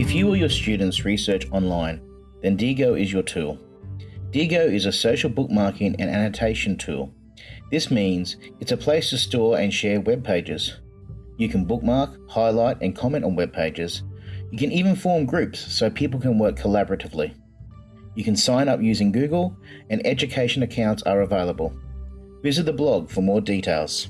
If you or your students research online, then Diigo is your tool. Diigo is a social bookmarking and annotation tool. This means it's a place to store and share web pages. You can bookmark, highlight, and comment on web pages. You can even form groups so people can work collaboratively. You can sign up using Google, and education accounts are available. Visit the blog for more details.